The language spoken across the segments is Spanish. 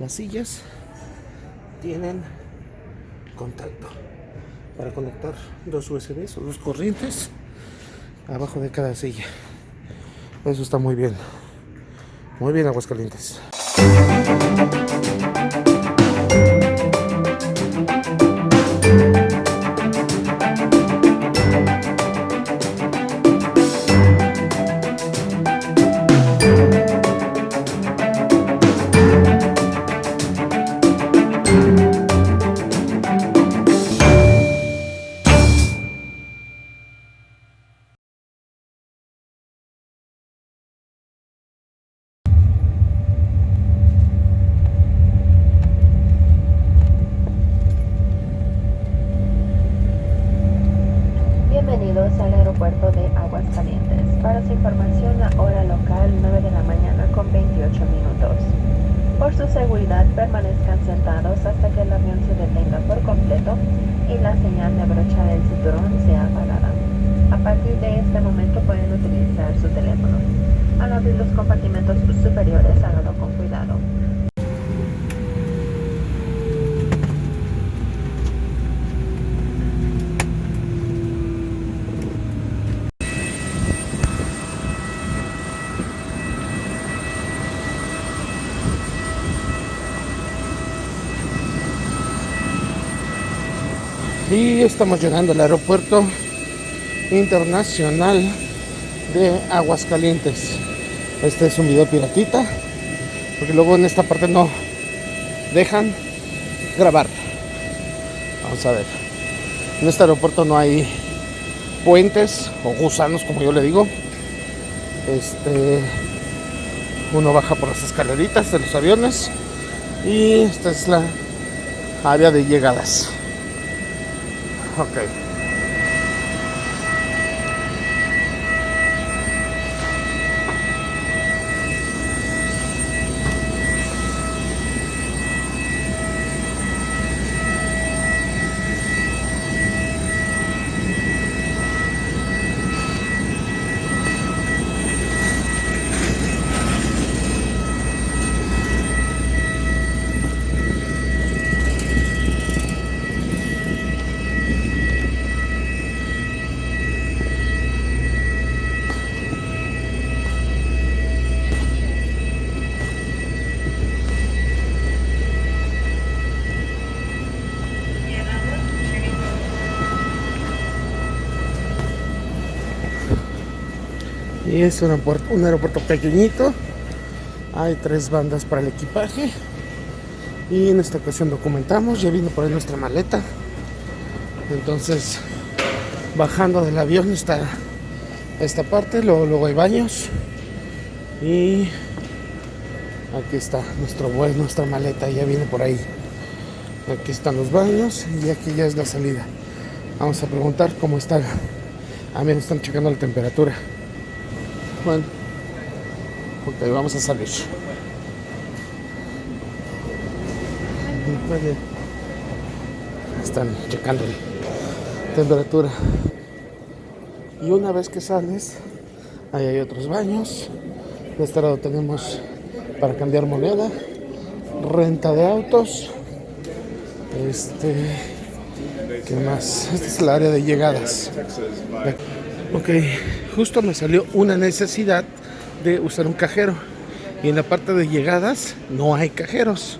Las sillas tienen contacto para conectar dos USBs o dos corrientes abajo de cada silla. Eso está muy bien. Muy bien, Aguascalientes. Su información, la hora local 9 de la mañana con 28 minutos. Por su seguridad, permanezcan sentados hasta que el avión se detenga por completo y la señal de abrochar el cinturón sea apagada. A partir de este momento pueden utilizar su teléfono. Al abrir los compartimentos superiores, háganlo con cuidado. Y estamos llegando al aeropuerto internacional de Aguascalientes. Este es un video piratita, porque luego en esta parte no dejan grabar. Vamos a ver. En este aeropuerto no hay puentes o gusanos, como yo le digo. Este uno baja por las escaleritas de los aviones y esta es la área de llegadas. Ok. Es un aeropuerto, pequeñito. Hay tres bandas para el equipaje. Y en esta ocasión documentamos. Ya vino por ahí nuestra maleta. Entonces, bajando del avión está esta parte. Luego, luego hay baños. Y aquí está nuestro vuelo, nuestra maleta. Ya viene por ahí. Aquí están los baños. Y aquí ya es la salida. Vamos a preguntar cómo está. Ah, mira, están checando la temperatura. Bueno, ok, vamos a salir. Están checando la temperatura. Y una vez que sales, ahí hay otros baños. De este lado tenemos para cambiar moneda, renta de autos. Este, ¿qué más? Esta es el área de llegadas. Ok, justo me salió una necesidad de usar un cajero. Y en la parte de llegadas no hay cajeros.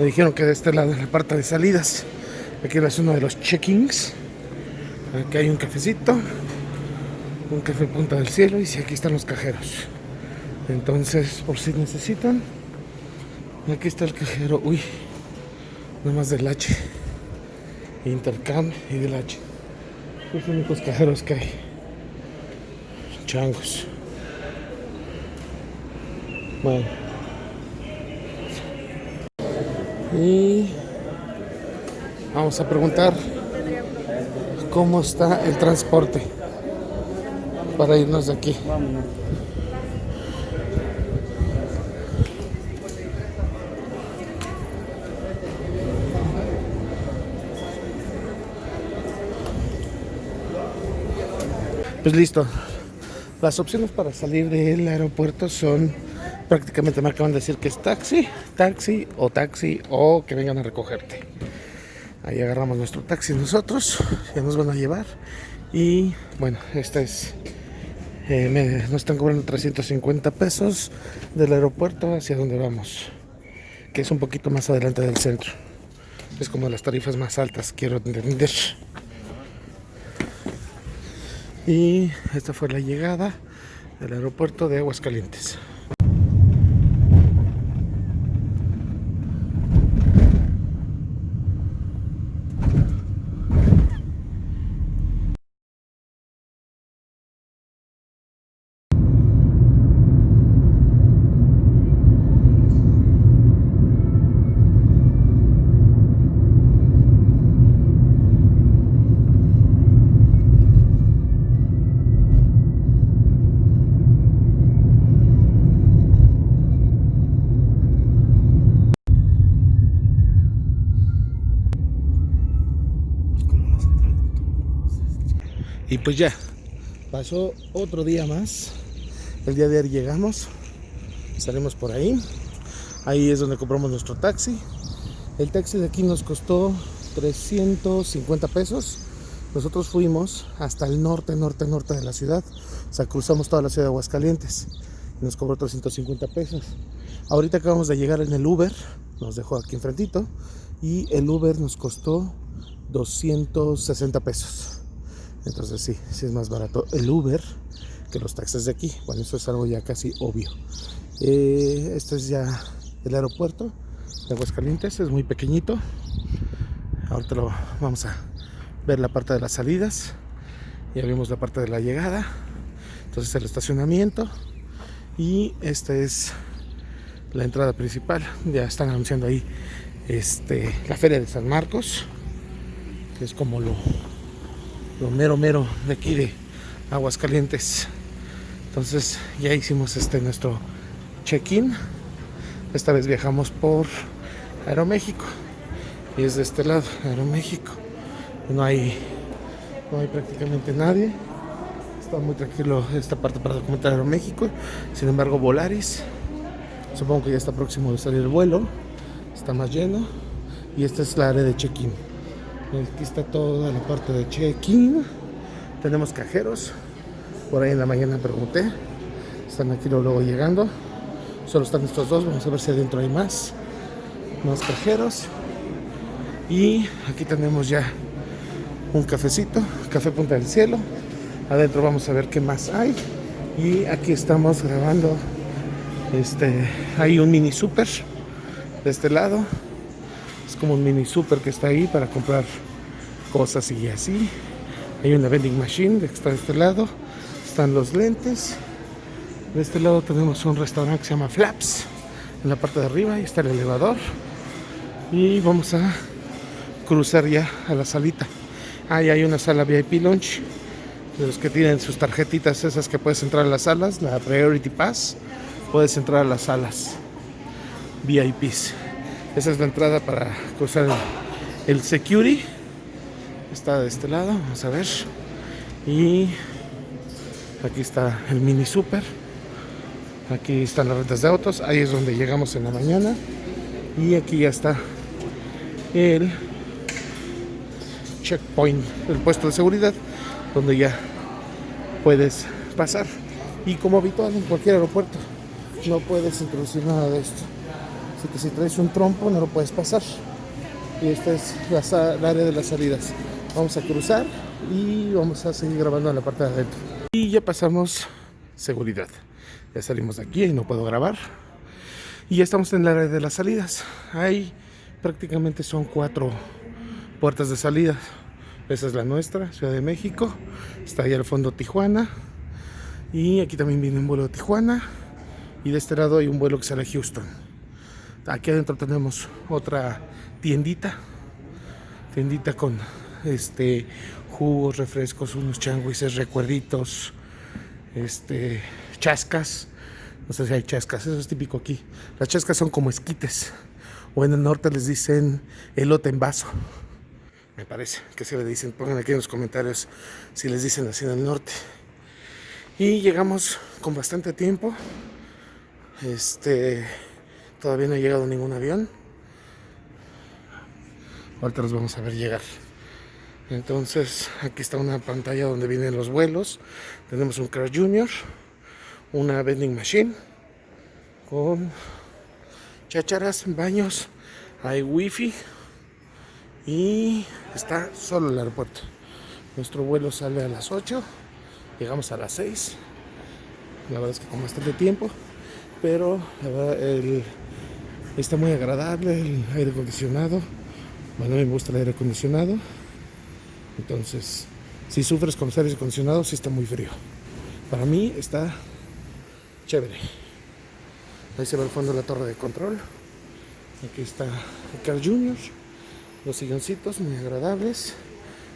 Me dijeron que de este lado, en la parte de salidas, aquí es uno de los check-ins. Aquí hay un cafecito, un café Punta del Cielo y si aquí están los cajeros. Entonces, por si necesitan, aquí está el cajero. Uy, nada más del H. Intercam y del H. Los únicos cajeros que hay. Changos. Bueno. Y vamos a preguntar cómo está el transporte para irnos de aquí. Pues listo. Las opciones para salir del aeropuerto son prácticamente me acaban de decir que es taxi, taxi o taxi o que vengan a recogerte. Ahí agarramos nuestro taxi nosotros, ya nos van a llevar. Y bueno, esta es, eh, nos están cobrando 350 pesos del aeropuerto hacia donde vamos, que es un poquito más adelante del centro. Es como las tarifas más altas, quiero entender. Y esta fue la llegada del aeropuerto de Aguascalientes. Y pues ya, pasó otro día más. El día de ayer llegamos, salimos por ahí. Ahí es donde compramos nuestro taxi. El taxi de aquí nos costó 350 pesos. Nosotros fuimos hasta el norte, norte, norte de la ciudad. O sea, cruzamos toda la ciudad de Aguascalientes. Y nos cobró 350 pesos. Ahorita acabamos de llegar en el Uber. Nos dejó aquí enfrentito. Y el Uber nos costó 260 pesos. Entonces sí, sí es más barato el Uber que los taxis de aquí. Bueno, eso es algo ya casi obvio. Eh, este es ya el aeropuerto de Aguascalientes, es muy pequeñito. Ahorita lo vamos a ver la parte de las salidas. Ya vimos la parte de la llegada. Entonces el estacionamiento. Y esta es la entrada principal. Ya están anunciando ahí este, la feria de San Marcos. Que es como lo mero mero de aquí de Aguascalientes. Entonces ya hicimos este nuestro check-in. Esta vez viajamos por Aeroméxico. Y es de este lado, Aeroméxico. No hay, no hay prácticamente nadie. Está muy tranquilo esta parte para documentar Aeroméxico. Sin embargo, Volaris. Supongo que ya está próximo de salir el vuelo. Está más lleno. Y esta es la área de check-in. Aquí está toda la parte de check-in. Tenemos cajeros. Por ahí en la mañana pregunté. Están aquí luego llegando. Solo están estos dos. Vamos a ver si adentro hay más. Más cajeros. Y aquí tenemos ya un cafecito. Café Punta del Cielo. Adentro vamos a ver qué más hay. Y aquí estamos grabando. Este, hay un mini super de este lado como un mini super que está ahí para comprar cosas y así. Hay una vending machine que está de este lado. Están los lentes. De este lado tenemos un restaurante que se llama Flaps. En la parte de arriba ahí está el elevador. Y vamos a cruzar ya a la salita. Ahí hay una sala VIP Lunch. De los que tienen sus tarjetitas esas que puedes entrar a las salas, la Priority Pass, puedes entrar a las salas VIPs. Esa es la entrada para cruzar el, security. Está de este lado, vamos a ver. Y aquí está el mini super. Aquí están las rentas de autos. Ahí es donde llegamos en la mañana. Y aquí ya está el checkpoint, el puesto de seguridad, donde ya puedes pasar. Y como habitual en cualquier aeropuerto, no puedes introducir nada de esto. Así que si traes un trompo no lo puedes pasar. Y esta es la, área de las salidas. Vamos a cruzar y vamos a seguir grabando en la parte de adentro. Y ya pasamos seguridad. Ya salimos de aquí y no puedo grabar. Y ya estamos en la área de las salidas. Ahí prácticamente son cuatro puertas de salida. Esa es la nuestra, Ciudad de México. Está ahí al fondo Tijuana. Y aquí también viene un vuelo de Tijuana. Y de este lado hay un vuelo que sale a Houston. Aquí adentro tenemos otra tiendita. Tiendita con este jugos, refrescos, unos changuises, recuerditos, este chascas. No sé si hay chascas, eso es típico aquí. Las chascas son como esquites. O en el norte les dicen elote en vaso. Me parece que se le dicen. Pongan aquí en los comentarios si les dicen así en el norte. Y llegamos con bastante tiempo. Este, todavía no ha llegado ningún avión. Ahorita los vamos a ver llegar. Entonces, aquí está una pantalla donde vienen los vuelos. Tenemos un Car Junior, una vending machine con chácharas, baños, hay wifi y está solo el aeropuerto. Nuestro vuelo sale a las 8, llegamos a las 6. La verdad es que con bastante tiempo, pero la verdad, el, está muy agradable el aire acondicionado. Bueno, me gusta el aire acondicionado. Entonces, si sufres con los aires acondicionados, sí está muy frío. Para mí está chévere. Ahí se ve al fondo la torre de control. Aquí está el Car Junior. Los silloncitos muy agradables,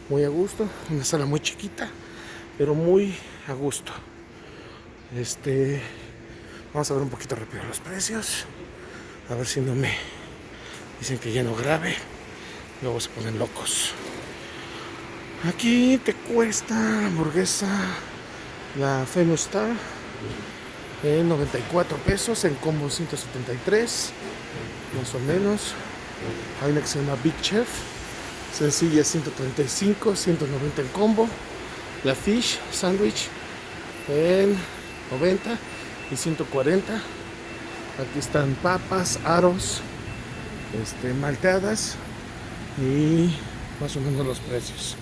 muy a gusto. Una sala muy chiquita, pero muy a gusto. Este, vamos a ver un poquito rápido los precios. A ver si no me dicen que ya no grabe. Luego se ponen locos. Aquí te cuesta la hamburguesa, la Famous Star, en 94 pesos, en combo 173, más o menos. Hay una que se llama Big Chef, sencilla 135, 190 en combo. La Fish Sandwich en 90 y 140. Aquí están papas, aros, este, malteadas y más o menos los precios.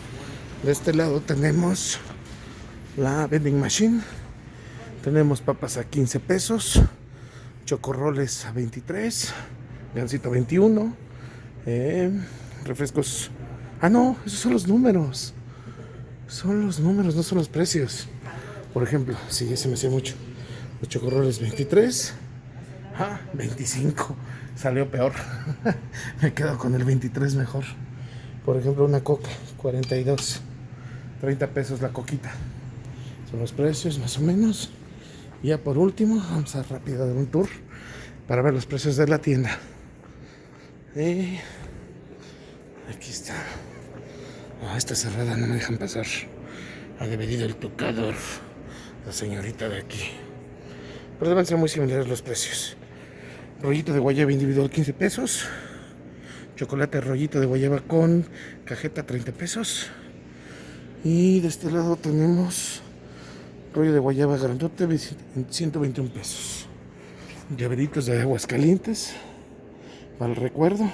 De este lado tenemos la vending machine. Tenemos papas a 15 pesos, chocorroles a 23, gansito a 21, eh, refrescos. Ah, no, esos son los números. Son los números, no son los precios. Por ejemplo, sí, ese me hacía mucho. Los chocorroles 23, ah, 25. Salió peor. me quedo con el 23 mejor. Por ejemplo, una coca, 42. 30 pesos la coquita. Son los precios más o menos. Y ya por último, vamos a rápido dar un tour para ver los precios de la tienda. Y aquí está. Ah, esta cerrada no me dejan pasar. Ha devenido el tocador. La señorita de aquí. Pero deben ser muy similares los precios. Rollito de guayaba individual 15 pesos. Chocolate rollito de guayaba con cajeta 30 pesos. Y de este lado tenemos rollo de guayaba grandote, 121 pesos. Llaveritos de aguas calientes, para el recuerdo.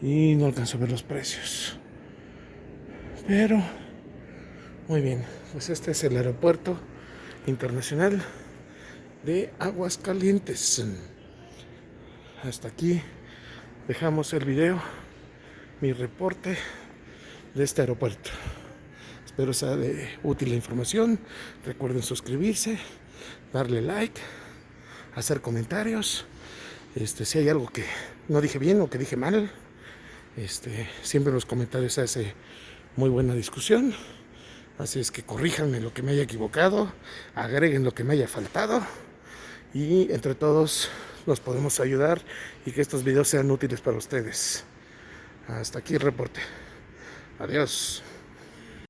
Y no alcanzo a ver los precios. Pero, muy bien, pues este es el aeropuerto internacional de aguas calientes. Hasta aquí dejamos el video, mi reporte de este aeropuerto. Espero sea de útil la información. Recuerden suscribirse, darle like, hacer comentarios. Este, si hay algo que no dije bien o que dije mal, este, siempre en los comentarios se hace muy buena discusión. Así es que corríjanme lo que me haya equivocado, agreguen lo que me haya faltado y entre todos nos podemos ayudar y que estos videos sean útiles para ustedes. Hasta aquí el reporte. Adiós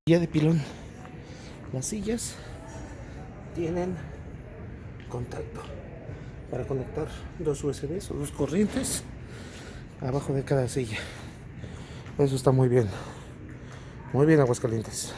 de pilón. Las sillas tienen contacto para conectar dos USBs o dos corrientes abajo de cada silla. Eso está muy bien. Muy bien, Aguascalientes.